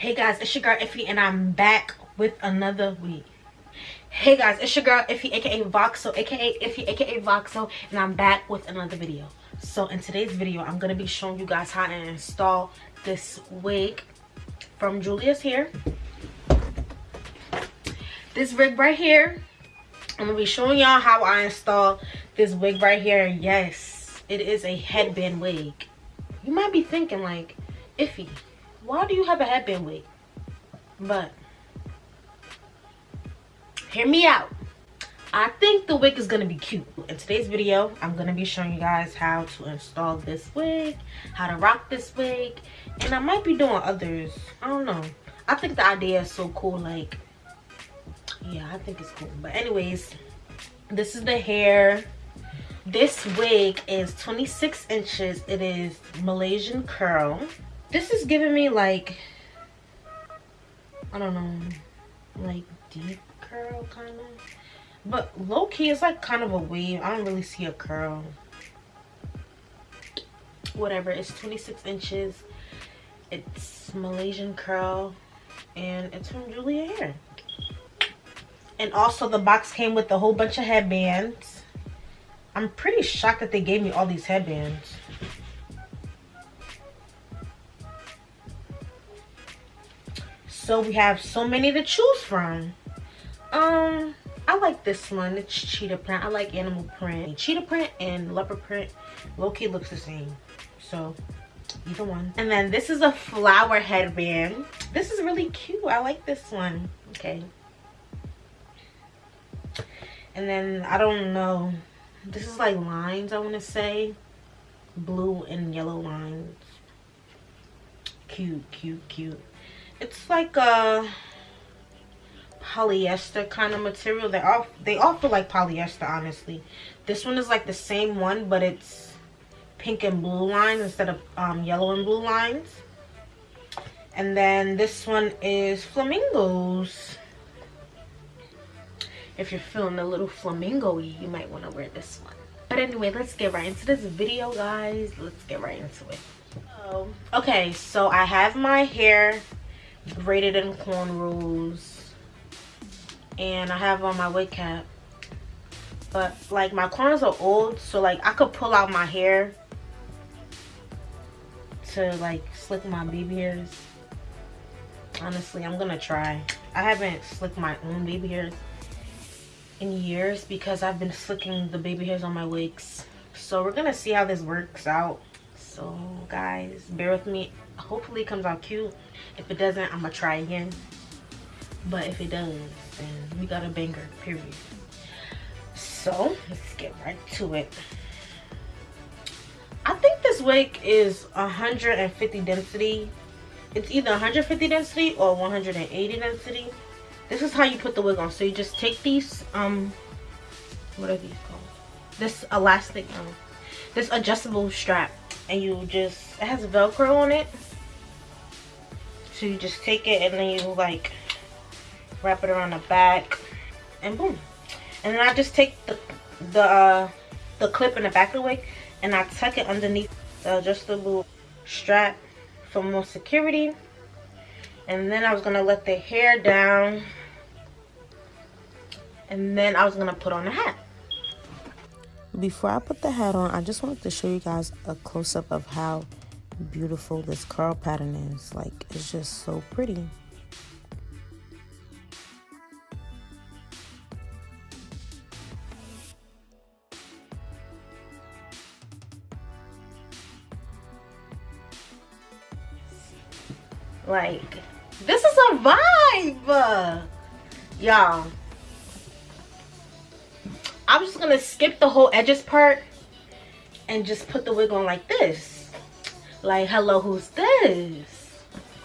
Hey guys, it's your girl Iffy and I'm back with another week. Hey guys, it's your girl Iffy aka Voxo aka Iffy aka Voxo and I'm back with another video. So in today's video, I'm gonna be showing you guys how to install this wig from Julia's Hair. This wig right here, I'm gonna be showing y'all how I install this wig right here. Yes, it is a headband wig. You might be thinking like, Iffy, why do you have a headband wig? But hear me out. I think the wig is gonna be cute. In today's video, I'm gonna be showing you guys how to install this wig, how to rock this wig, and I might be doing others. I don't know. I think the idea is so cool. Like, yeah, I think it's cool. But anyways, this is the hair. This wig is 26 inches. It is Malaysian curl this is giving me like i don't know like deep curl kind of but low-key it's like kind of a wave i don't really see a curl. Whatever it's 26 inches. It's malaysian curl and it's from julia hair. And also the box came with a whole bunch of headbands. I'm pretty shocked that they gave me all these headbands so we have so many to choose from. Um i like this one. It's cheetah print. I like animal print. Cheetah print and leopard print low-key looks the same. So either one. And then this is a flower headband. This is really cute. I like this one. Okay. And then i don't know. This is like lines i want to say. Blue and yellow lines. Cute cute cute it's like a polyester kind of material. They all they all feel like polyester honestly. This one is like the same one but it's pink and blue lines instead of um, yellow and blue lines. And then this one is flamingos. If you're feeling a little flamingo you might want to wear this one. But anyway let's get right into this video guys. Let's get right into it. Okay so i have my hair braided in cornrows and I have on my wig cap. But like my corners are old so like I could pull out my hair to like slick my baby hairs. Honestly I'm gonna try. I haven't slicked my own baby hairs in years because I've been slicking the baby hairs on my wigs. So we're gonna see how this works out. So guys bear with me hopefully it comes out cute. If it doesn't i'm gonna try again. But if it does then we got a banger period. So let's get right to it. I think this wig is 150 density. It's either 150 density or 180 density. This is how you put the wig on. So you just take these um what are these called? This elastic um this adjustable strap and you just it has velcro on it so you just take it and then you like wrap it around the back and boom. And then i just take the the uh the clip in the back of the wig and i tuck it underneath the adjustable strap for more security. And then i was gonna let the hair down. And then i was gonna put on the hat. Before I put the hat on, I just wanted to show you guys a close-up of how beautiful this curl pattern is. Like, it's just so pretty. Like, this is a vibe! Y'all, I'm just gonna skip the whole edges part and just put the wig on like this. Like, hello, who's this?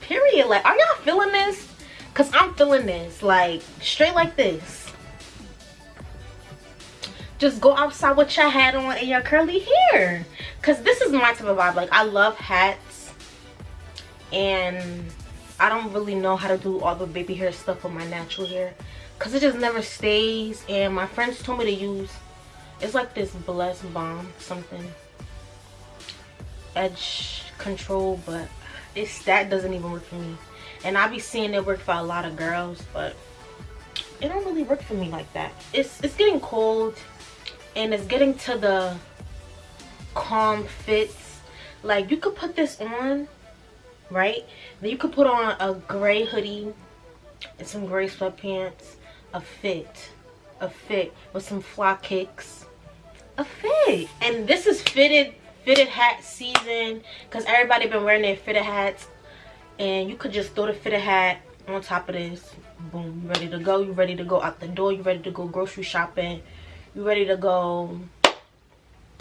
Period. Like, are y'all feeling this? Cause I'm feeling this. Like, straight like this. Just go outside with your hat on and your curly hair. Cause this is my type of vibe. Like, I love hats. And I don't really know how to do all the baby hair stuff with my natural hair because it just never stays and my friends told me to use it's like this blessed balm something edge control but it's that doesn't even work for me. And i be seeing it work for a lot of girls but it don't really work for me like that. It's it's getting cold and it's getting to the calm fits. Like you could put this on right? Then you could put on a gray hoodie and some gray sweatpants a fit a fit with some fly kicks a fit. And this is fitted fitted hat season because everybody been wearing their fitted hats. And you could just throw the fitted hat on top of this. Boom you ready to go you ready to go out the door you ready to go grocery shopping you ready to go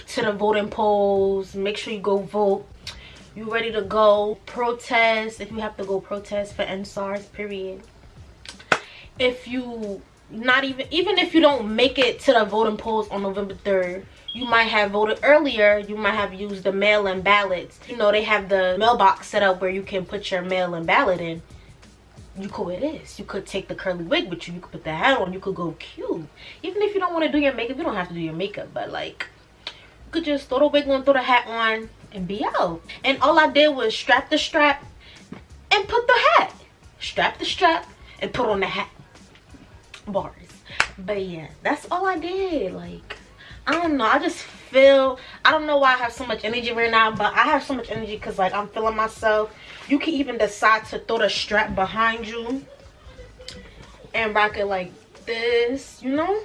to the voting polls. Make sure you go vote. You ready to go protest if you have to go protest for EndSARS period. If you not even even if you don't make it to the voting polls on november 3rd you might have voted earlier you might have used the mail-in ballots. You know they have the mailbox set up where you can put your mail-in ballot in. You could wear this. You could take the curly wig with you. You could put the hat on. You could go cute. Even if you don't want to do your makeup you don't have to do your makeup but like you could just throw the wig on throw the hat on and be out. And all i did was strap the strap and put the hat. Strap the strap and put on the hat bars. But yeah that's all i did like i don't know i just feel i don't know why i have so much energy right now but i have so much energy because like i'm feeling myself. You can even decide to throw the strap behind you and rock it like this you know?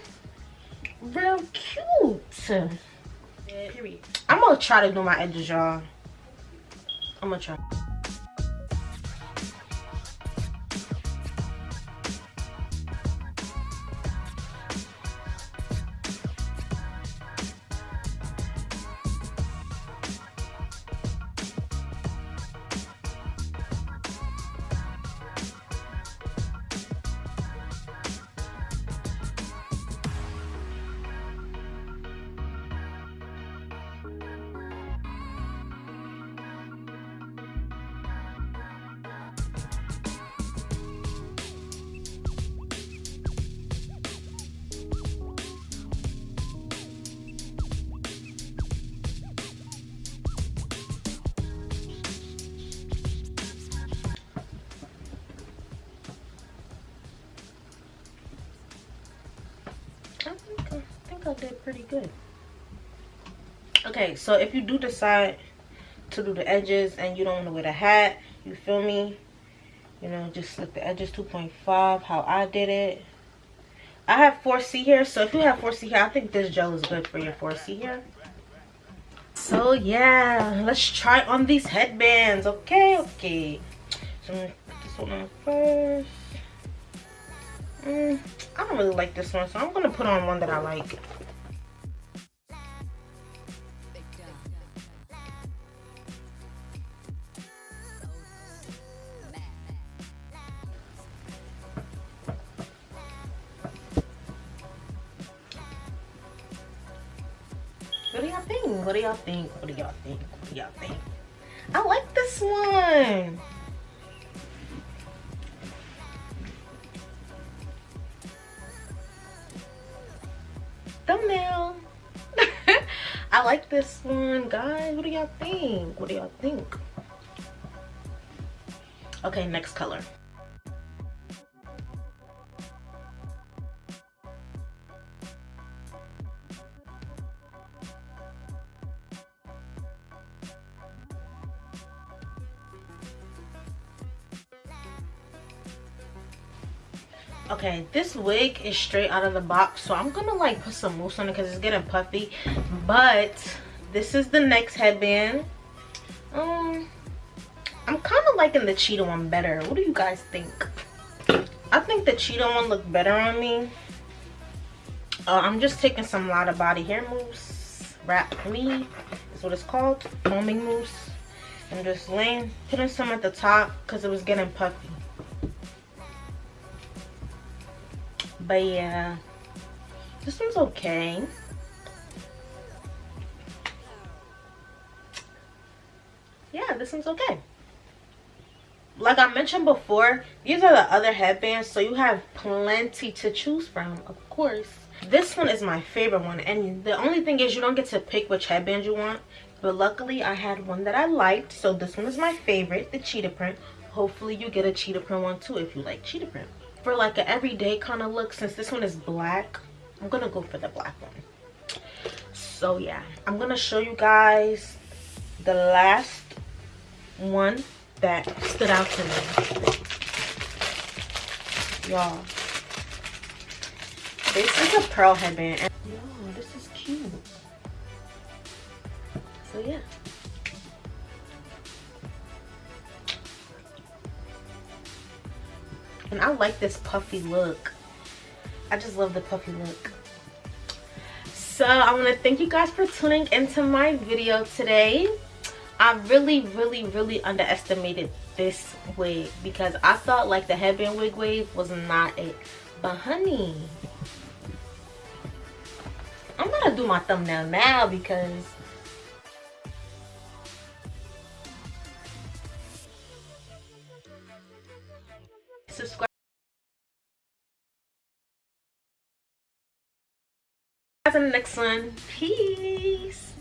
Real cute. Period. I'm gonna try to do my edges y'all. I'm gonna try I did pretty good. Okay, so if you do decide to do the edges and you don't want to wear the hat, you feel me? You know, just like the edges 2.5, how I did it. I have 4C here, so if you have 4C here, I think this gel is good for your 4C here. So yeah, let's try on these headbands. Okay, okay. So I'm gonna put this one on first. Mm, I don't really like this one, so I'm gonna put on one that I like. What do y'all think? What do y'all think? What do y'all think? What do y'all think? I like this one. Thumbnail. I like this one, guys. What do y'all think? What do y'all think? Okay, next color. Okay this wig is straight out of the box so i'm gonna like put some mousse on it because it's getting puffy. But this is the next headband. Um i'm kind of liking the cheetah one better. What do you guys think? I think the cheetah one looked better on me. Uh, i'm just taking some Lottabody hair mousse wrap me is what it's called foaming mousse. I'm just laying putting some at the top because it was getting puffy but yeah this one's okay. Yeah this one's okay. Like i mentioned before these are the other headbands so you have plenty to choose from of course. This one is my favorite one and the only thing is you don't get to pick which headband you want. But luckily i had one that i liked so this one is my favorite the cheetah print. Hopefully you get a cheetah print one too if you like cheetah print for like an everyday kind of look since this one is black i'm gonna go for the black one. So yeah i'm gonna show you guys the last one that stood out to me. Y'all this is a pearl headband and yo this is cute. So yeah and i like this puffy look. I just love the puffy look. So i want to thank you guys for tuning into my video today. I really really really underestimated this wig because i thought like the headband wig wave was not it. But honey i'm gonna do my thumbnail now because subscribe guys in the next one. Peace